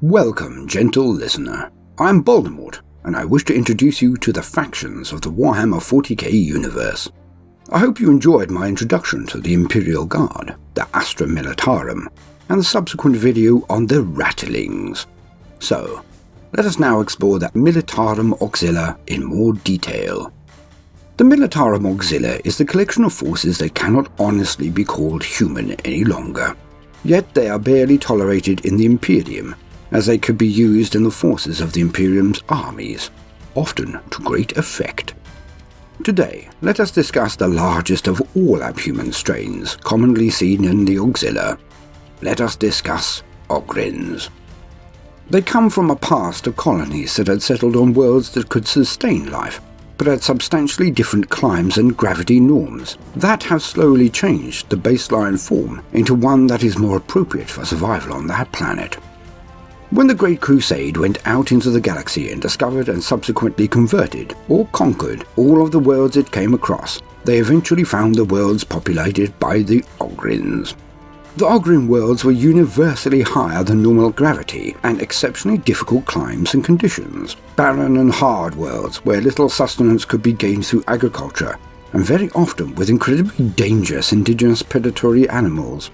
Welcome, gentle listener. I'm Baldemort, and I wish to introduce you to the factions of the Warhammer 40k universe. I hope you enjoyed my introduction to the Imperial Guard, the Astra Militarum, and the subsequent video on the Ratlings. So, let us now explore the Militarum Auxilia in more detail. The Militarum Auxilia is the collection of forces that cannot honestly be called human any longer. Yet they are barely tolerated in the Imperium, as they could be used in the forces of the Imperium's armies, often to great effect. Today, let us discuss the largest of all abhuman strains commonly seen in the Auxilia. Let us discuss Ogryns. They come from a past of colonies that had settled on worlds that could sustain life, but had substantially different climes and gravity norms that have slowly changed the baseline form into one that is more appropriate for survival on that planet. When the Great Crusade went out into the galaxy and discovered and subsequently converted or conquered all of the worlds it came across, they eventually found the worlds populated by the Ogryns. The Ogryn worlds were universally higher than normal gravity and exceptionally difficult climes and conditions. Barren and hard worlds where little sustenance could be gained through agriculture, and very often with incredibly dangerous indigenous predatory animals.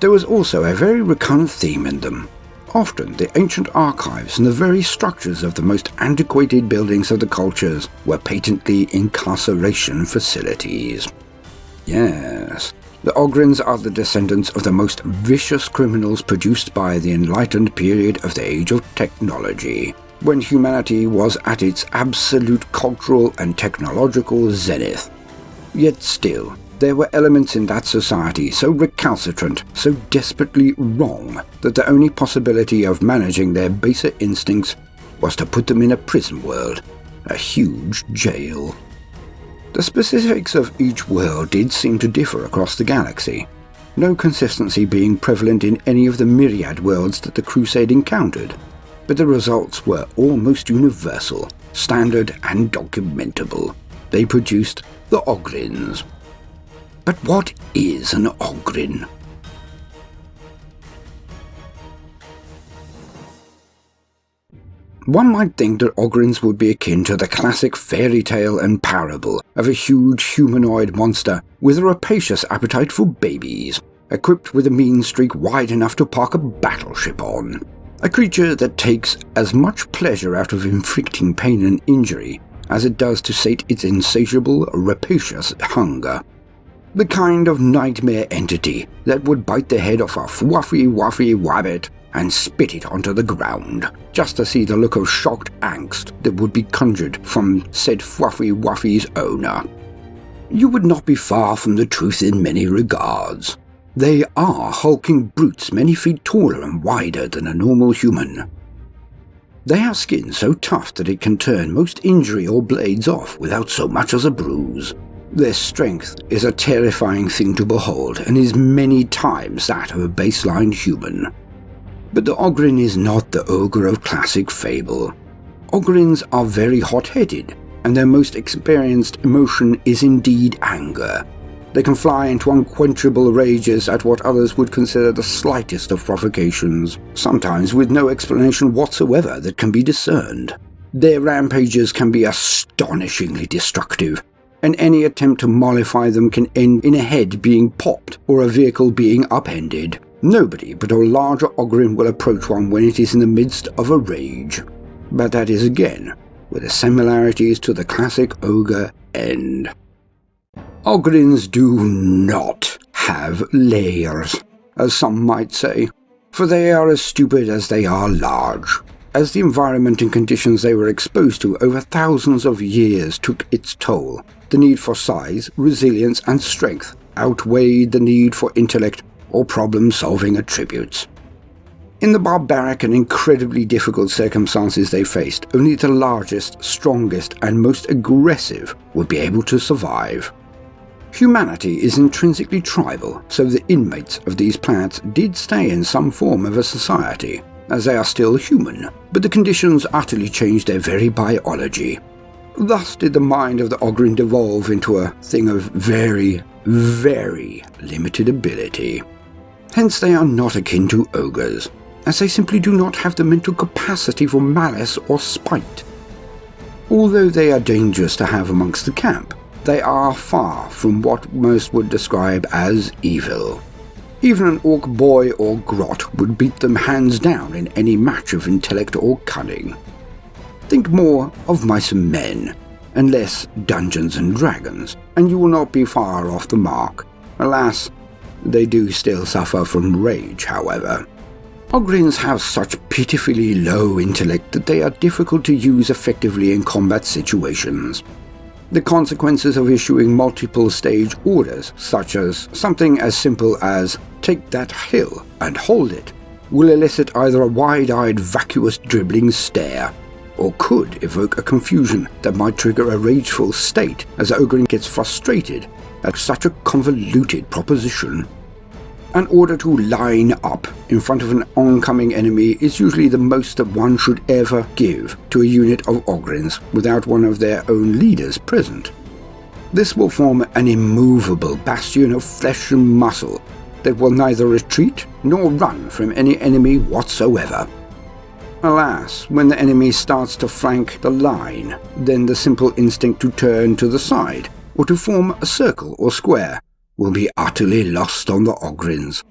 There was also a very recurrent theme in them. Often the ancient archives and the very structures of the most antiquated buildings of the cultures were patently incarceration facilities. Yes, the Ogryns are the descendants of the most vicious criminals produced by the enlightened period of the Age of Technology, when humanity was at its absolute cultural and technological zenith. Yet still, there were elements in that society so recalcitrant, so desperately wrong, that the only possibility of managing their baser instincts was to put them in a prison world, a huge jail. The specifics of each world did seem to differ across the galaxy, no consistency being prevalent in any of the myriad worlds that the Crusade encountered, but the results were almost universal, standard and documentable. They produced the Ogryns. But what is an Ogryn? One might think that Ogryns would be akin to the classic fairy tale and parable of a huge humanoid monster with a rapacious appetite for babies, equipped with a mean streak wide enough to park a battleship on. A creature that takes as much pleasure out of inflicting pain and injury as it does to sate its insatiable, rapacious hunger. The kind of nightmare entity that would bite the head off a fluffy wuffy rabbit and spit it onto the ground, just to see the look of shocked angst that would be conjured from said Fluffy Wuffy's owner. You would not be far from the truth in many regards. They are hulking brutes many feet taller and wider than a normal human. They have skin so tough that it can turn most injury or blades off without so much as a bruise. Their strength is a terrifying thing to behold and is many times that of a baseline human. But the Ogryn is not the ogre of classic fable. Ogryns are very hot-headed, and their most experienced emotion is indeed anger. They can fly into unquenchable rages at what others would consider the slightest of provocations, sometimes with no explanation whatsoever that can be discerned. Their rampages can be astonishingly destructive, and any attempt to mollify them can end in a head being popped or a vehicle being upended. Nobody but a larger Ogryn will approach one when it is in the midst of a rage. But that is again where the similarities to the classic ogre end. Ogryns do not have layers, as some might say, for they are as stupid as they are large. As the environment and conditions they were exposed to over thousands of years took its toll, the need for size, resilience, and strength outweighed the need for intellect or problem solving attributes. In the barbaric and incredibly difficult circumstances they faced, only the largest, strongest, and most aggressive would be able to survive. Humanity is intrinsically tribal, so the inmates of these planets did stay in some form of a society, as they are still human, but the conditions utterly changed their very biology. Thus did the mind of the Ogryn devolve into a thing of very, very limited ability. Hence they are not akin to ogres. as they simply do not have the mental capacity for malice or spite. Although they are dangerous to have amongst the camp, they are far from what most would describe as evil. Even an orc boy or grot would beat them hands down in any match of intellect or cunning. Think more of mice and men, and less Dungeons and Dragons, and you will not be far off the mark. Alas, they do still suffer from rage, however. Ogryns have such pitifully low intellect that they are difficult to use effectively in combat situations. The consequences of issuing multiple stage orders, such as something as simple as take that hill and hold it, will elicit either a wide eyed, vacuous, dribbling stare, or could evoke a confusion that might trigger a rageful state as Ogryn gets frustrated at such a convoluted proposition. An order to line up in front of an oncoming enemy is usually the most that one should ever give to a unit of Ogryns without one of their own leaders present. This will form an immovable bastion of flesh and muscle that will neither retreat nor run from any enemy whatsoever. Alas, when the enemy starts to flank the line, then the simple instinct to turn to the side or to form a circle or square will be utterly lost on the Ogryns.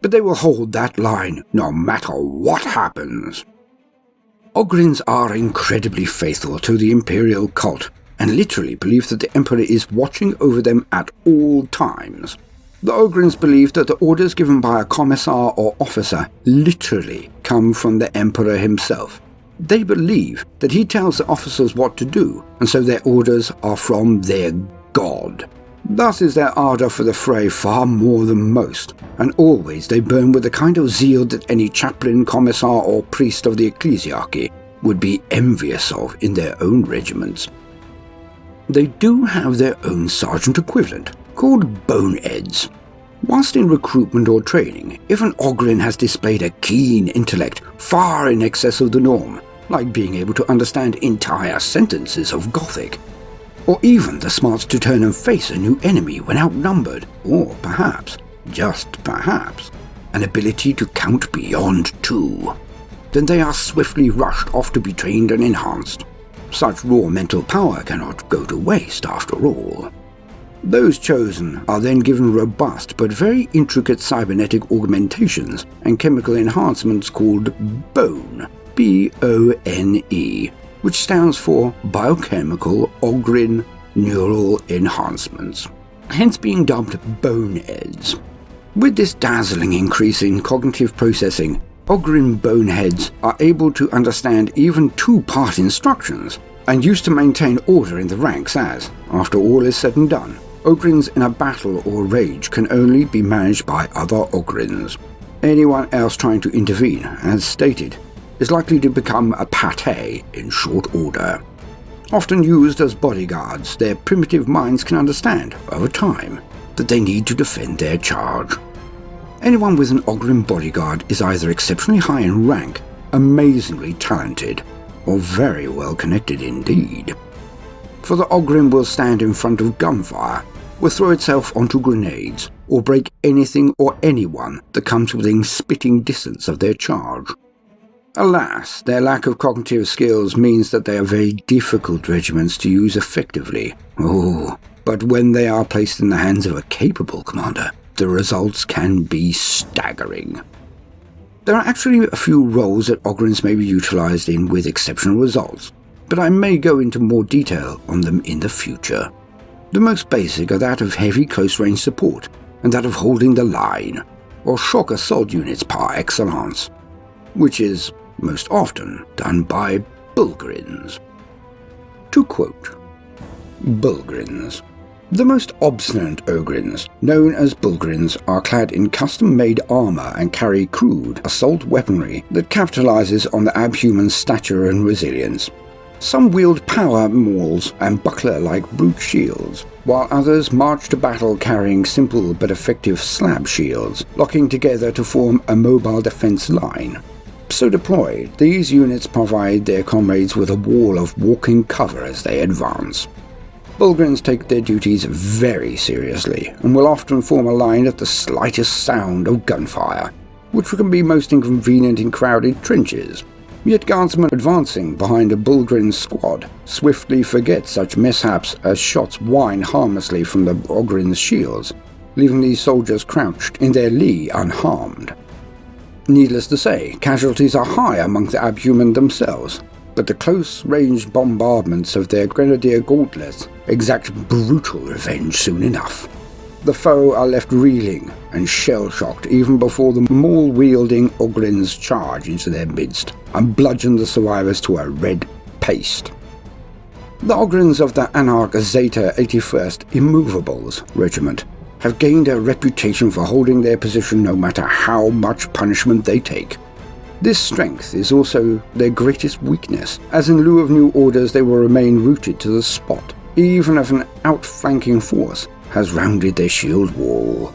But they will hold that line no matter what happens. Ogryns are incredibly faithful to the Imperial cult and literally believe that the Emperor is watching over them at all times. The Ogryns believe that the orders given by a commissar or officer literally come from the Emperor himself. They believe that he tells the officers what to do, and so their orders are from their God. Thus is their ardour for the fray far more than most, and always they burn with the kind of zeal that any chaplain, commissar, or priest of the ecclesiarchy would be envious of in their own regiments. They do have their own sergeant equivalent, called boneheads. Whilst in recruitment or training, if an Ogryn has displayed a keen intellect far in excess of the norm, like being able to understand entire sentences of Gothic, or even the smarts to turn and face a new enemy when outnumbered, or perhaps, just perhaps, an ability to count beyond two. Then they are swiftly rushed off to be trained and enhanced. Such raw mental power cannot go to waste after all. Those chosen are then given robust but very intricate cybernetic augmentations and chemical enhancements called BONE, B O N E, which stands for Biochemical Ogryn Neural Enhancements, hence being dubbed boneheads. With this dazzling increase in cognitive processing, Ogryn boneheads are able to understand even two-part instructions and used to maintain order in the ranks as, after all is said and done, Ogryns in a battle or rage can only be managed by other Ogryns. Anyone else trying to intervene, as stated, is likely to become a pate in short order. Often used as bodyguards, their primitive minds can understand, over time, that they need to defend their charge. Anyone with an Ogryn bodyguard is either exceptionally high in rank, amazingly talented, or very well connected indeed. For the Ogryn will stand in front of gunfire, will throw itself onto grenades, or break anything or anyone that comes within spitting distance of their charge. Alas, their lack of cognitive skills means that they are very difficult regiments to use effectively. Oh, but when they are placed in the hands of a capable commander, the results can be staggering. There are actually a few roles that Ogryns may be utilized in with exceptional results, but I may go into more detail on them in the future. The most basic are that of heavy close range support and that of holding the line, or shock assault units par excellence, which is most often done by Bullgryns. To quote Bullgryns. The most obstinate Ogryns, known as Bullgryns, are clad in custom made armour and carry crude assault weaponry that capitalizes on the abhuman stature and resilience. Some wield power mauls and buckler like brute shields, while others march to battle carrying simple but effective slab shields, locking together to form a mobile defense line. So deployed, these units provide their comrades with a wall of walking cover as they advance. Bullgryns take their duties very seriously and will often form a line at the slightest sound of gunfire. which can be most inconvenient in crowded trenches. Yet guardsmen advancing behind a Bullgryn squad swiftly forget such mishaps as shots whine harmlessly from the Ogryn's shields, leaving these soldiers crouched in their lee unharmed. Needless to say, casualties are high among the Abhuman themselves, but the close-range bombardments of their grenadier gauntlets exact brutal revenge soon enough. The foe are left reeling and shell-shocked even before the maul-wielding Ogryns charge into their midst and bludgeon the survivors to a red paste. The Ogryns of the Anarch Zeta 81st Immovables Regiment have gained a reputation for holding their position no matter how much punishment they take. This strength is also their greatest weakness, as in lieu of new orders they will remain rooted to the spot, even if an outflanking force has rounded their shield wall.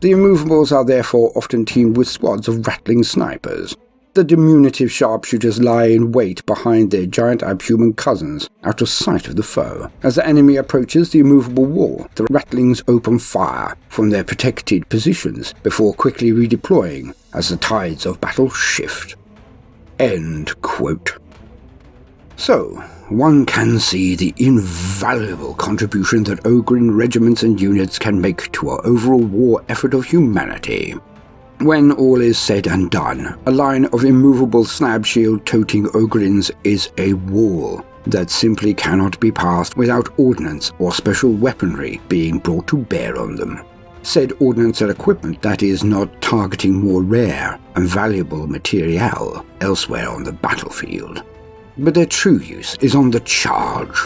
The immovables are therefore often teamed with squads of ratling snipers, the diminutive sharpshooters lie in wait behind their giant abhuman cousins, out of sight of the foe. As the enemy approaches the immovable wall, the ratlings open fire from their protected positions before quickly redeploying as the tides of battle shift. End quote. So, one can see the invaluable contribution that Ogryn regiments and units can make to our overall war effort of humanity. When all is said and done, a line of immovable slab shield toting Ogryns is a wall that simply cannot be passed without ordnance or special weaponry being brought to bear on them. Said ordnance and equipment that is not targeting more rare and valuable material elsewhere on the battlefield. But their true use is on the charge,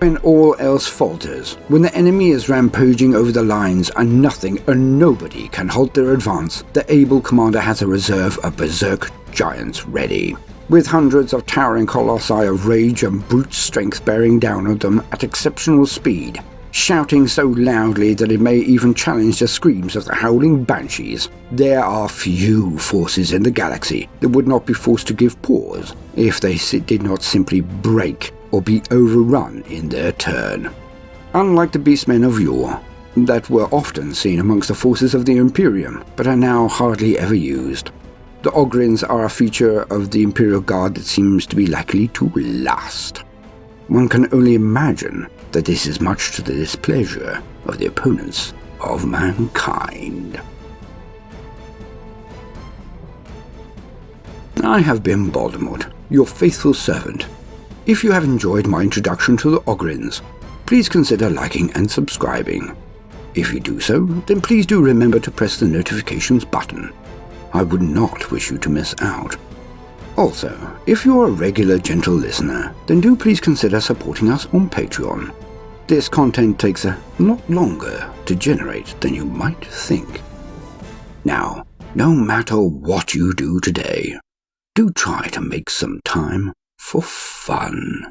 when all else falters, when the enemy is rampaging over the lines and nothing and nobody can halt their advance, the able commander has a reserve of berserk giants ready. With hundreds of towering colossi of rage and brute strength bearing down on them at exceptional speed, shouting so loudly that it may even challenge the screams of the howling banshees. There are few forces in the galaxy that would not be forced to give pause if they did not simply break or be overrun in their turn. Unlike the beastmen of yore, that were often seen amongst the forces of the Imperium, but are now hardly ever used. The Ogryns are a feature of the Imperial Guard that seems to be likely to last. One can only imagine that this is much to the displeasure of the opponents of mankind. I have been Baldemort, your faithful servant, if you have enjoyed my introduction to the Ogryns, please consider liking and subscribing. If you do so, then please do remember to press the notifications button. I would not wish you to miss out. Also, if you're a regular gentle listener, then do please consider supporting us on Patreon. This content takes a lot longer to generate than you might think. Now, no matter what you do today, do try to make some time for fun.